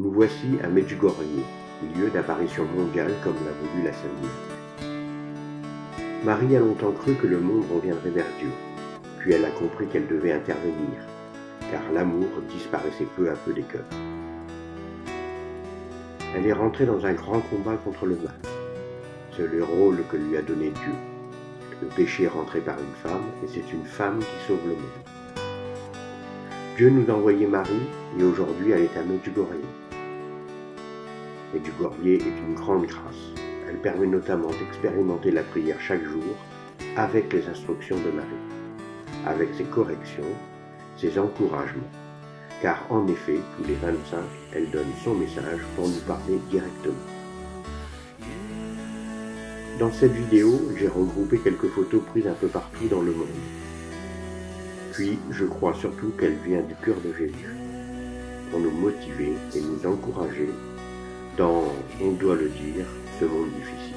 Nous voici à Medjugorje, lieu d'apparition mondiale comme l'a voulu la Sainte Marie a longtemps cru que le monde reviendrait vers Dieu, puis elle a compris qu'elle devait intervenir, car l'amour disparaissait peu à peu des cœurs. Elle est rentrée dans un grand combat contre le mal. C'est le rôle que lui a donné Dieu. Le péché est rentré par une femme, et c'est une femme qui sauve le monde. Dieu nous a envoyé Marie, et aujourd'hui elle est à Medjugorje et du Gourbier est une grande grâce. Elle permet notamment d'expérimenter la prière chaque jour avec les instructions de Marie, avec ses corrections, ses encouragements, car en effet, tous les 25, elle donne son message pour nous parler directement. Dans cette vidéo, j'ai regroupé quelques photos prises un peu partout dans le monde. Puis, je crois surtout qu'elle vient du cœur de Jésus, pour nous motiver et nous encourager dans, on doit le dire, ce monde difficile.